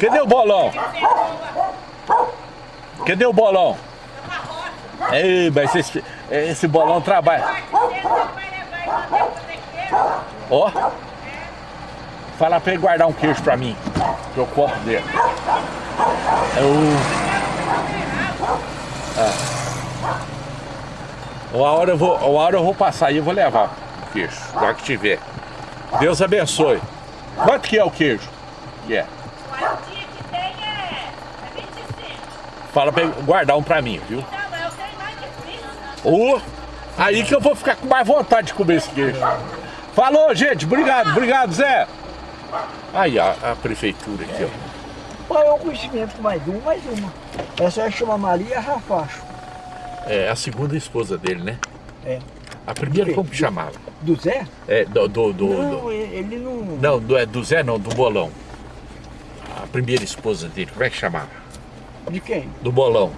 Cadê o bolão? Cadê o bolão? Ei, mas esse, esse bolão trabalha. Ó. Fala pra ele guardar um queijo pra mim. Que eu corto dele. Eu... Ah. Uma hora eu vou, uma hora eu vou passar e vou levar o queijo, já que tiver. Deus abençoe. Quanto que é o queijo? Yeah. O dia que tem é, é 25. Fala pra guardar um pra mim, viu? Mas eu tenho mais de 20. Ô, aí que eu vou ficar com mais vontade de comer esse queijo. Falou, gente. Obrigado, obrigado, Zé. Aí a, a prefeitura aqui, ó. Qual é o conhecimento com mais um, mais uma. Essa aí chama Maria Rafacho. É a segunda esposa dele, né? É. A primeira como que chamava? Do Zé? É, do... do, do, não, do- ele não... não, do, é do Zé não, do Bolão. A primeira esposa dele, como é que chamava? De quem? Do Bolão.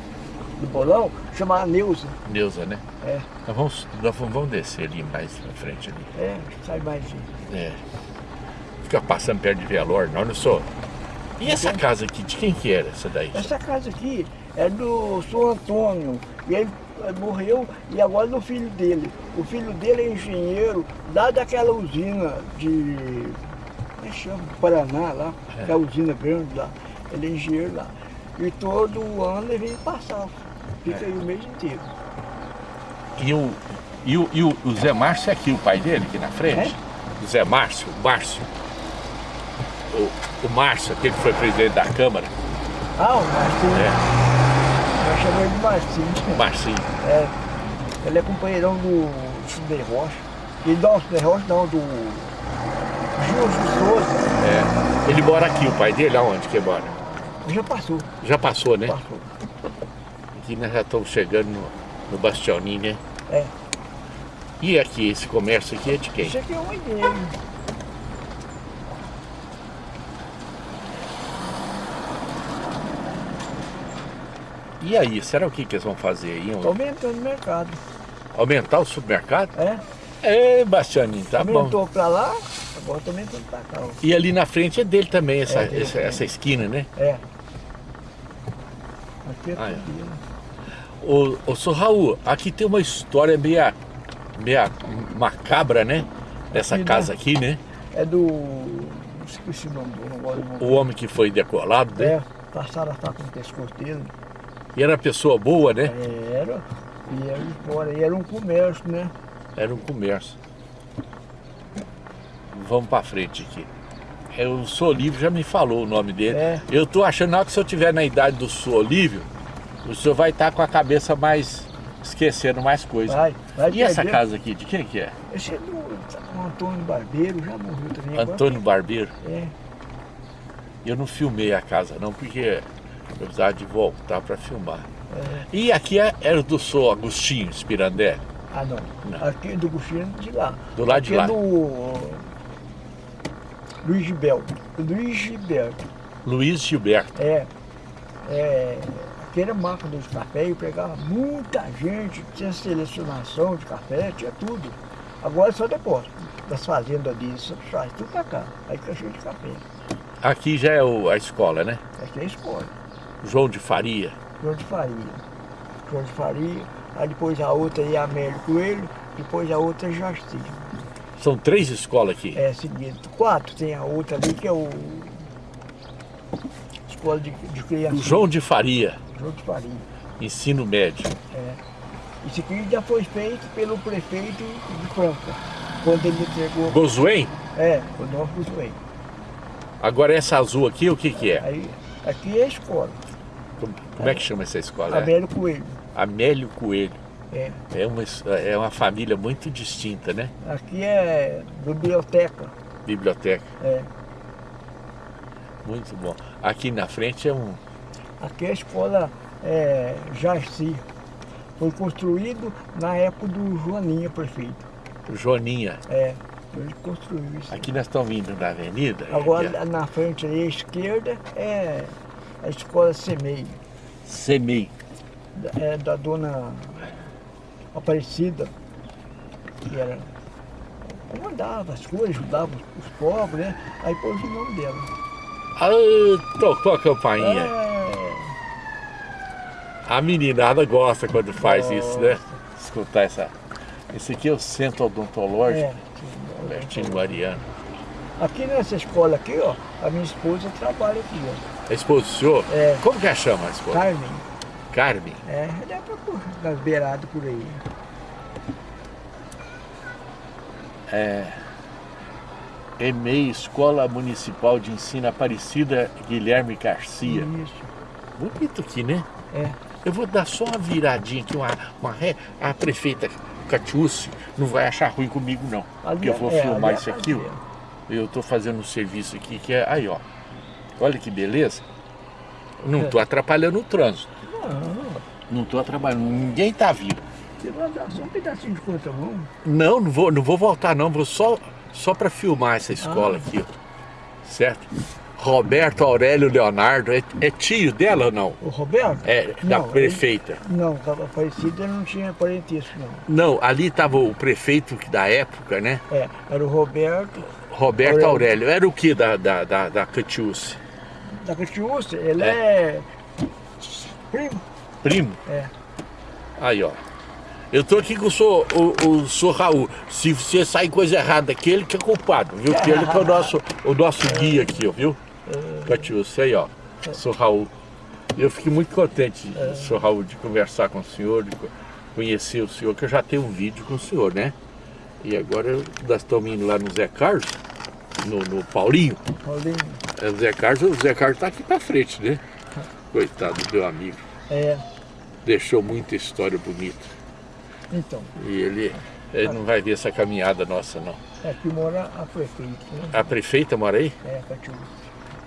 Do bolão? Chama Neuza. Neuza, né? É, Nós vamos, nós vamos vamos descer ali mais na frente ali. é, sai mais. É. Fica passando perto de Velor, não, não sou. E essa casa aqui, de quem que era essa daí? Essa casa aqui é do São Antônio. E ele eh, morreu e agora é do filho dele. O filho dele é engenheiro lá daquela usina de. Como é que chama? Paraná lá, É. que é a usina grande lá. Ele é engenheiro lá. E todo ano ele vem passar. Fica É. aí o mês inteiro. E o, e o, e o, o Zé Márcio é aqui, o pai dele, aqui na frente? O Zé Márcio, o Márcio. O, o Márcio, aquele que foi presidente da Câmara. Ah, o Marcinho. É, Nós chamamos ele de Marcinho. o Marcinho. É. Ele é companheirão do Sudei Rocha. E não, Sudei Rocha não, do Gil Souza. É. Ele mora aqui, o pai dele, aonde que mora? Já passou, Já passou, né? passou. Aqui nós já estamos chegando no, no Bastioninho, né? É. E aqui, esse comércio aqui é de quem? Isso aqui é uma igreja. E aí, será o que, que eles vão fazer aí? Está aumentando o mercado. Aumentar o supermercado? É? É, Bastianinho, tá bom. Aumentou para lá, agora está aumentando para cá. ó. E ali na frente é dele também, essa, É dele essa, também. essa esquina, né? É. É Ah, é. Ô, ô, Raul, aqui tem uma história meia, meia macabra, né? Aqui, né? casa aqui, né? É do. Esqueci o nome do não gosto. O homem que foi decolado, né? É, passaram a faca no pescoço dele. E era pessoa boa, né? Era. E era fora. E era um comércio, né? Era um comércio. Vamos pra frente aqui. É, o Solívio já me falou o nome dele. É. Eu tô achando na hora que se eu tiver na idade do Solívio, o senhor vai estar com a cabeça mais esquecendo mais coisas. Vai, vai E essa casa aqui, de quem que é? Esse é do, Antônio Barbeiro, já morreu também. agora. Antônio Barbeiro. É. Eu não filmei a casa não, porque eu precisava de voltar para filmar. é. E aqui é, era do Sou Agostinho Spirandelli. Ah, não. Não. Aqui é do Gustino de lá. Do lado de Aqui lá. é do Luiz Gilberto. Luiz Gilberto. Luiz Gilberto. É. É. Aqui era máquina de café e pegava muita gente, tinha selecionação de café, tinha tudo. Agora só depósito. Das fazendas ali, só traz tudo pra cá. Aí fica cheio de café. Aqui já é o- a escola, né? Aqui é a escola. João de Faria. João de Faria. João de Faria. Aí depois a outra é Amélio Coelho, depois a outra é Jaci. São três escolas aqui. É seguinte, quatro, tem a outra ali que é o. Escola de, de criança. O João de Faria, João de Faria. ensino médio. É. Isso aqui já foi feito pelo prefeito de Franca, quando ele entregou. Gozuém? É, o nosso Guzmãe. Agora essa azul aqui, o que que é? Aí, aqui é a escola, Como, como é que chama essa escola? Amélio Coelho. Amélio Coelho. É. É uma, é uma família muito distinta, né? Aqui é biblioteca. Biblioteca. É. Muito bom. Aqui na frente é um. Aqui é a escola é, Jaci. Foi construído na época do Joaninha, prefeito. Joaninha. É, ele construiu isso. Aqui nós estamos vindo da avenida. Agora aqui, ó. na frente ali, à esquerda é a escola Semei, Semei. é da dona Aparecida, que era. comandava as coisas, ajudava os pobres, né? Aí pôs o nome dela. Tocou a campainha. É, A meninada gosta quando faz isso, né? Escutar essa. Esse aqui é o centro odontológico, é. Bertinho Mariano. Aqui nessa escola aqui, ó, a minha esposa trabalha aqui, ó. A esposa do senhor? É. Como que ela chama a esposa? Carmen. Carmen. É, ele é pra por, das beiradas por aí. EMEI, Escola Municipal de Ensino Aparecida Guilherme Garcia. Isso. Bonito aqui, né? É. Eu vou dar só uma viradinha aqui, uma, uma ré. A prefeita Catiúce não vai achar ruim comigo, não. Ali Porque eu vou é, filmar é isso aqui, ó. fazenda. Eu tô fazendo um serviço aqui que é. Aí, ó. Olha que beleza. Não tô atrapalhando o trânsito. Não, Não tô atrapalhando. Ninguém tá vindo. você vai dar só um pedacinho de contramão. Não, não vou, não vou voltar, não. Vou só, só para filmar essa escola Ah. aqui, ó. Certo? Roberto Aurélio Leonardo. É, é tio dela ou não? O Roberto? É, da Não, prefeita. ele- não, estava parecido, não tinha parentesco, não. Não, ali estava o prefeito da época, né? É, era o Roberto Roberto Aurélio. Aurélio. Era o que da, da, da, da Catiúce? da Catiúcia, ele é. Primo. Primo? É. Aí, ó. Eu tô aqui com o senhor, o, o senhor Raul. Se você sair coisa errada aqui, ele que é culpado, viu? Porque ele que é o nosso, o nosso guia aqui, ó, viu? Catiúcia, aí, ó. Sou Raul. Eu fiquei muito contente, senhor Raul, de conversar com o senhor, de co- conhecer o senhor, que eu já tenho um vídeo com o senhor, né? E agora nós estamos indo lá no Zé Carlos, no, no Paulinho. Paulinho. É, O Zé Carlos, o Zé Carlos tá aqui pra frente, né? Coitado do meu amigo. É, Deixou muita história bonita. então, E ele, ele não vai ver essa caminhada nossa, não. aqui mora a prefeita, né? A prefeita mora aí? É, Catiúcia.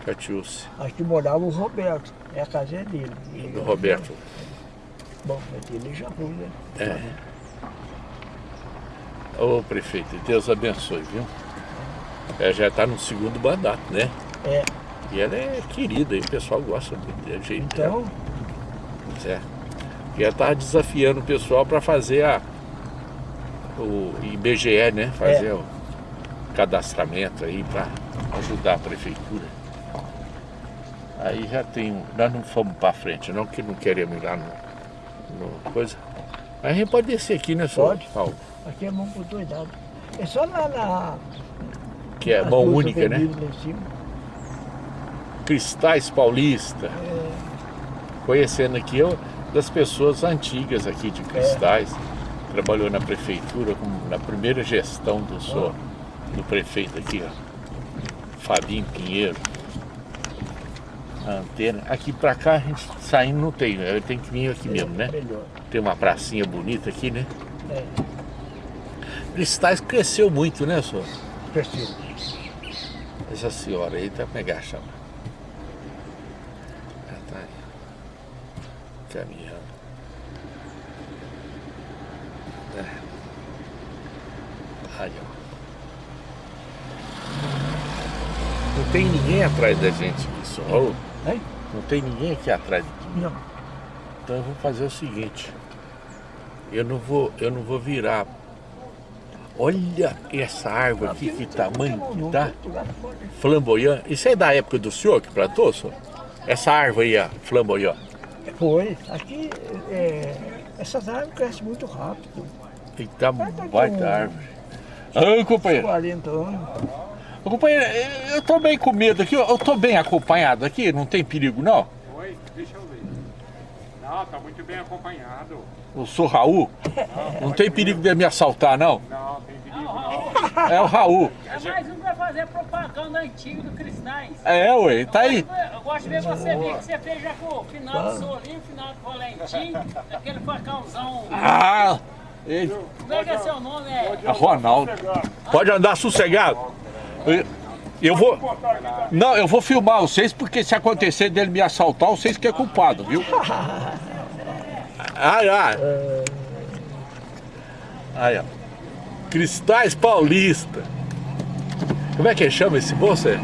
Catiúce, Aqui morava o Roberto, é a casa é dele. Ele- do Roberto. Bom, mas ele já foi, né? Ô prefeito, Deus abençoe, viu? Ela já está no segundo mandato, né? É, E ela é querida, e o pessoal gosta muito do jeito dela. então, Certo. E ela está desafiando o pessoal para fazer a, o IBGE, né? Fazer É. o cadastramento aí para ajudar a prefeitura. Aí já tem. um- Nós não fomos para frente, não, que não queremos ir lá no, no coisa. Mas a gente pode descer aqui, né, senhor Pode. Paulo? aqui é mão por dois lados. É só lá na. Que é mão única, né? avenidas lá em cima. Cristais Paulista. É, Conhecendo aqui eu, das pessoas antigas aqui de Cristais. Trabalhou na prefeitura, na primeira gestão do, senhor, do prefeito aqui, ó. Fabinho Pinheiro. A antena. Aqui pra cá a gente saindo não tem, né? eu tenho que vir aqui mesmo, né? Melhor. Tem uma pracinha bonita aqui, né? É, Cristais cresceu muito, né, senhor? preciso. Essa senhora aí tá pegar chama. Ela tá aí. Caminhando. É. Aí, ó. Não tem ninguém atrás da gente. Ô, Hein? Não tem ninguém aqui atrás de mim. Não. Então eu vou fazer o seguinte. Eu não vou, eu não vou virar. Olha essa árvore aqui, que tamanho que tá. Flamboyant. Isso é da época do senhor que plantou, senhor? Essa árvore aí, ó, flamboyant. Foi. Aqui, é, essas árvores crescem muito rápido. E tá Vai tá baita árvore. Ô, companheiro, 40 anos. Ô, companheiro, eu- tô bem com medo aqui, eu tô bem acompanhado aqui, não tem perigo não? Oi, deixa eu ver. Não, tá muito bem acompanhado. Eu sou Raul, não tem perigo de me assaltar não? Não, tem perigo não. É o Raul. É mais um pra fazer propaganda antiga do Cristais. É, ué, tá aí. Eu gosto de ver você ver que você fez já com o final do Solinho, o final do Valentim, aquele facãozão. Ah, ele, Como é que é seu nome? É é Ronaldo. Pode andar sossegado. Eu, eu vou. Não, eu vou filmar vocês, porque se acontecer dele me assaltar, vocês que é culpado, viu? Ai, ai. Aí, ó. Cristais Paulista. Como é que chama esse moço aí?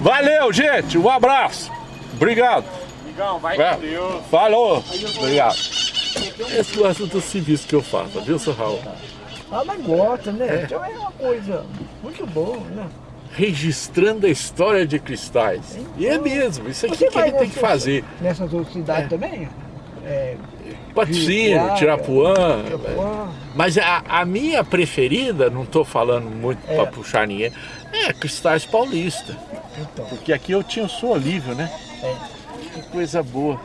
Valeu, gente. Um abraço. Obrigado. Amigão, vai Vai. com Deus. Falou. Obrigado. Esse é o assunto do serviço que eu faço, viu, seu Raul? Ah, mas gosta, né? Então é uma coisa muito boa, né? registrando a história de cristais. E é mesmo, isso aqui Você que gente tem que fazer. Nessas outras cidades também? É, Patrocínio, Tirapuã. Mas a, a minha preferida, não estou falando muito É. para puxar ninguém, é Cristais Paulista. Então, Porque aqui eu tinha o Sou Olívio, né? é. Que coisa boa.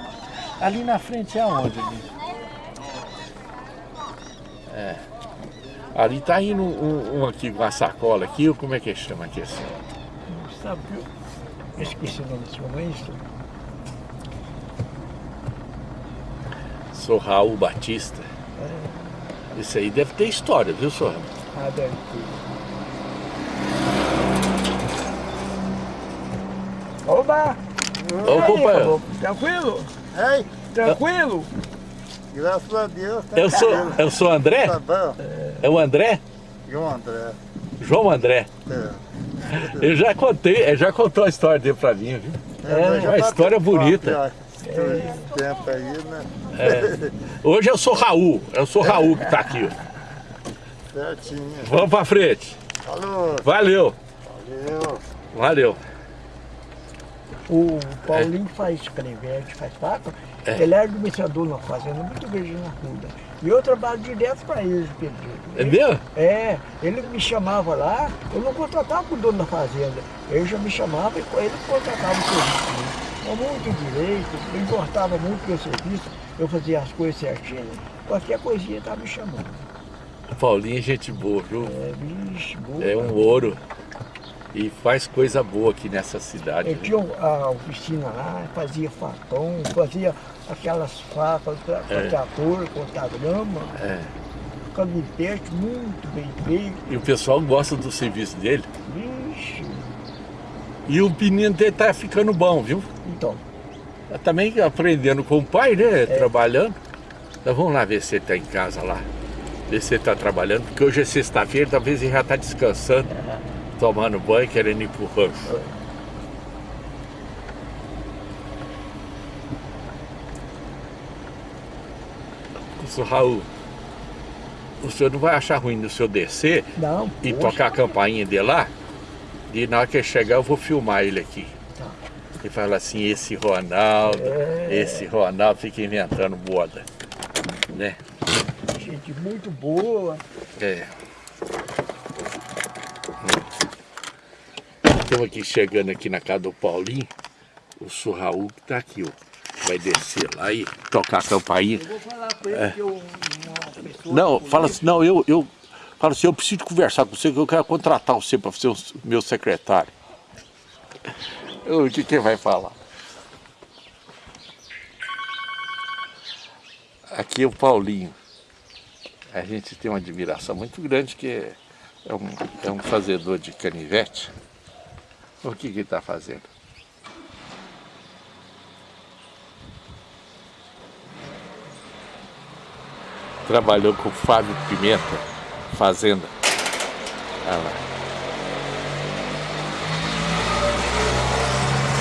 Ali na frente é aonde? Ali? É. Ali tá indo um, um aqui com a sacola aqui, ou como é que chama aqui assim? Sabe que eu esqueci o nome desse homem, isso? Sou Raul Batista. Isso aí deve ter história, viu, senhor? Ah, deve ter. Oba! Ô, aí, companheiro. caboclo? Tranquilo? Ei, Tranquilo? graças a Deus. Tá Eu sou, eu sou André? Tá bom. É o André? João André. João André. É. Eu já contei, ele já contou a história dele pra mim, viu? mas já uma história bonita. tempo aí, né? Hoje eu sou Raul, eu sou Raul que tá aqui. ó. Certinho. Vamos pra frente. Falou, Valeu, valeu. valeu. O Paulinho faz crevete, faz faca. É. Ele é administrador na fazenda, muito grande na Ruda. E eu trabalho direto para ele, Pedro. É mesmo? É, ele me chamava lá, eu não contratava com o dono da fazenda. Ele já me chamava e ele contratava o serviço. Com muito direito, ele importava muito meu serviço, eu fazia as coisas certinho. Qualquer coisinha estava me chamando. Paulinho é gente boa, viu? É, vixe, boa. É um ouro. E faz coisa boa aqui nessa cidade. Eu tinha a oficina lá, fazia facão, fazia aquelas facas para É. trator, cortar grama, É. muito bem feito. E o pessoal gosta do serviço dele. Vixe, E o menino dele tá ficando bom, viu? então, Também aprendendo com o pai, né? Trabalhando. Então vamos lá ver se ele tá em casa lá. Ver se ele tá trabalhando, porque hoje é sexta-feira, talvez ele já tá descansando, tomando banho, querendo ir pro rancho. Isso, Raul, o senhor não vai achar ruim no senhor descer não, e poxa, tocar a campainha dele lá? E na hora que ele chegar eu vou filmar ele aqui. Fala assim, esse Ronaldo, É. esse Ronaldo fica inventando moda. Né? gente muito boa. É. Estamos aqui chegando aqui na casa do Paulinho. O Raul que tá aqui, ó. Vai descer lá e tocar a campainha. Eu vou falar com ele que eu, uma pessoa... Não, fala assim, não, eu, eu falo assim, eu preciso conversar com você, que eu quero contratar você para ser o meu secretário. O que que vai falar? Aqui é o Paulinho. A gente tem uma admiração muito grande que é, é um, é um fazedor de canivete. O que que ele está fazendo? Trabalhou com o Fábio Pimenta, Fazenda. Olha lá.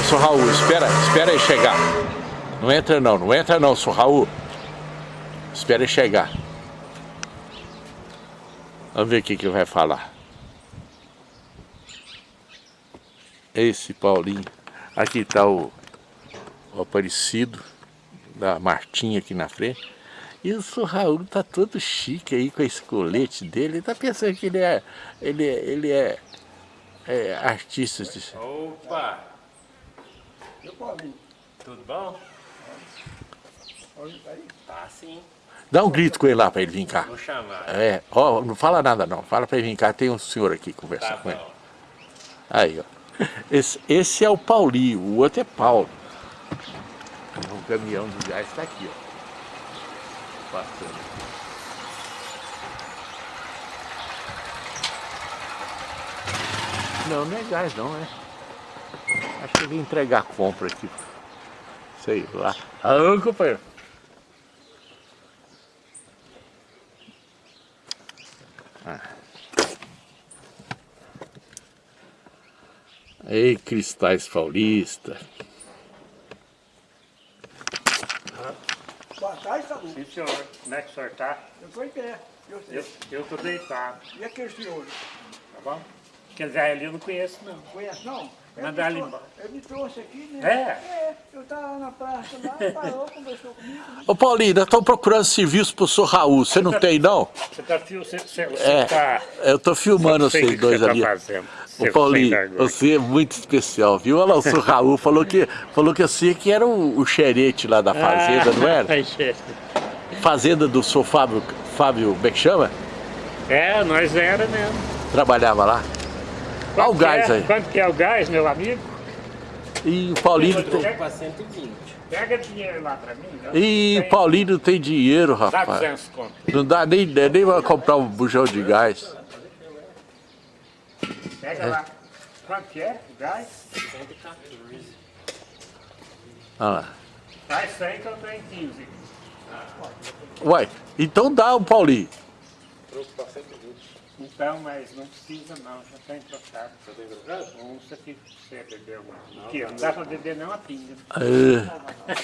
Sr. Raul, espera, espera aí chegar. Não entra não, não entra não, Sr. Raul. Espera aí chegar. Vamos ver o que que vai falar. Esse Paulinho. Aqui está o, o Aparecido, da Martinha aqui na frente. E o. Raul tá todo chique aí com esse colete dele. Ele tá pensando que ele é, ele é, ele é, é artista. De- Opa! Tudo bom? Tá sim, Dá um grito com ele lá para ele vir cá. vou chamar. É, ó, não fala nada não. Fala para ele vir cá, tem um senhor aqui conversar Tá com ele. bom. Aí, ó. Esse, esse é o Paulinho, o outro é Paulo. O caminhão do gás está aqui, ó. Passando. Não, não é gás não, é. Acho que eu vim entregar compra aqui. Sei lá. Ah, companheiro. Ei, Cristais Paulista. Boa tarde, Saúl. Sim, senhor. Como é que o senhor tá? Eu estou em pé. Eu sei. Eu, eu tô deitado, E aquele senhor? tá bom? Aquele velho ali eu não conheço, não. Conhece não? Mandar Ele ele me trouxe aqui, né? É? É, eu tava na praça lá, parou, conversou comigo. Ô Paulinho, nós estamos procurando serviço pro senhor Raul. Você não tem, não? Você tá, você, você É, tá... eu tô filmando o vocês dois você ali. Tá. Ô Paulinho, você é muito especial, viu? Olha lá, o senhor Raul falou que, falou que você que era o, o xerete lá da fazenda, não era? Fazenda do senhor Fábio, Fábio, como é que chama? É, nós era mesmo. Trabalhava lá. Olha o Quanto gás que é? aí. Quanto que é o gás, meu amigo? E o Paulinho tem... Pega 120. Pega dinheiro lá pra mim. né? E Tem- Paulinho não tem dinheiro, Dá rapaz. 200 conto. Não dá nem, nem pra comprar um bujão de gás. Pega lá. Quanto que é o gás? Olha lá. Faz 100 que eu tenho 15. Uai, então dá o Paulinho. Então, mas não precisa não, já tem trocado. Já tem trocado? Um aqui pra você beber um. Aqui, ó, não dá pra beber nem uma pinga. É.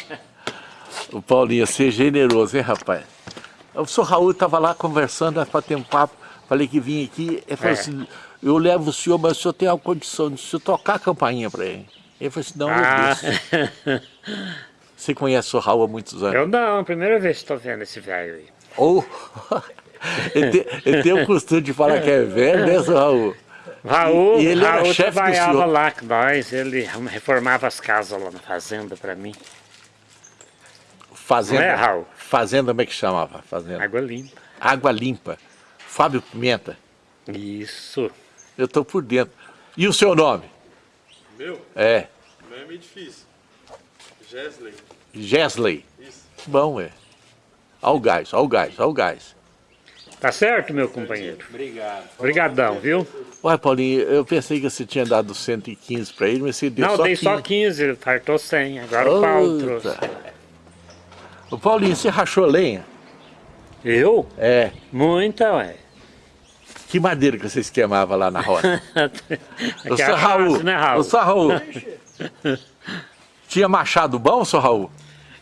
O Paulinho, ser generoso, hein, rapaz? O senhor Raul estava lá conversando, para ter um papo. Falei que vinha aqui. Ele falou É. assim: eu levo o senhor, mas o senhor tem a condição de senhor tocar a campainha para ele. Ele falou assim: não, eu Ah, deixo. Você conhece o senhor Raul há muitos anos? eu não, primeira vez que estou vendo esse velho aí. Ou. ele, tem, ele tem o costume de falar que é velho, né, Raul? Raul, E ele era Raul chefe do trabalhava lá com nós, ele reformava as casas lá na fazenda pra mim. Fazenda. Não é, Raul? Fazenda, como é que chamava? Fazenda. Água limpa. Água Limpa. Fábio Pimenta. Isso. Eu tô por dentro. E o seu nome? Meu? É. Não é meio difícil. Gesley. Gesley. Isso. Bom, é. Olha o gás, olha o gás, olha o gás. Tá certo, meu companheiro? Obrigado. Obrigadão, viu? Ué, Paulinho, eu pensei que você tinha dado 115 pra ele, mas você deu não, só dei 15. só 15, ele fartou 100. Agora o Paulo trouxe. Outra. Ô, Paulinho, você rachou lenha? Eu? É. Muita, ué. Que madeira que vocês queimavam lá na roça? Ô, Aqui é Raul, né, Raul? seu Raul, tinha machado bom, seu Raul?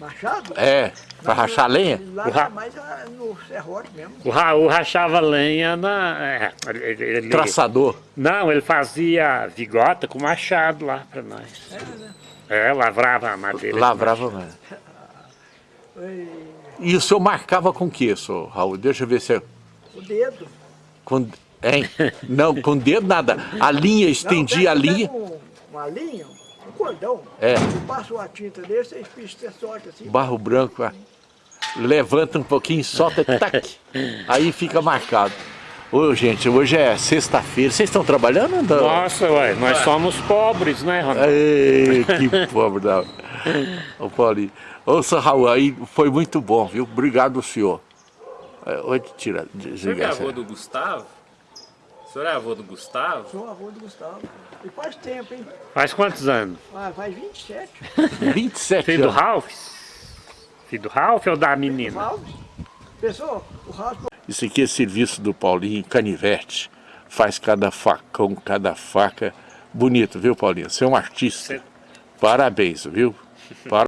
Machado? É, pra rachar lenha? Lá O ra- mais ah, no serrote mesmo. O Raul rachava lenha na... é, ele- ele- Traçador. Não, ele fazia vigota com machado lá pra nós. É, lavrava a madeira. com Lavrava mesmo. E o senhor marcava com o que, senhor Raul? Deixa eu ver se é... O dedo. Com, hein? Não, com dedo nada. A linha, Não, estendia a pega- linha. um- uma linha, cordão. É. Você passa a tinta dele, você espicha, você sorte assim. Barro branco, ó. levanta um pouquinho, solta, tac, aí fica marcado. Ô, gente, hoje é sexta-feira. Vocês estão trabalhando ou não? Nossa, ué, nós somos pobres, né, Ronaldo? Ei, que pobre da... Ô, Paulinho. Ô, seu Raul, aí foi muito bom, viu? Obrigado, senhor. É, Oi, tira, é avô essa. do Gustavo? O senhor é avô do Gustavo? Sou avô do Gustavo. E faz tempo, hein? Faz quantos anos? Ah, faz 27. 27 Filho do. Ralph? Filho do Ralph ou da menina? Ralph. Pessoal, o Ralph Isso aqui é serviço do Paulinho Canivete. Faz cada facão, cada faca. Bonito, viu, Paulinho? Você é um artista. Parabéns, viu? Para-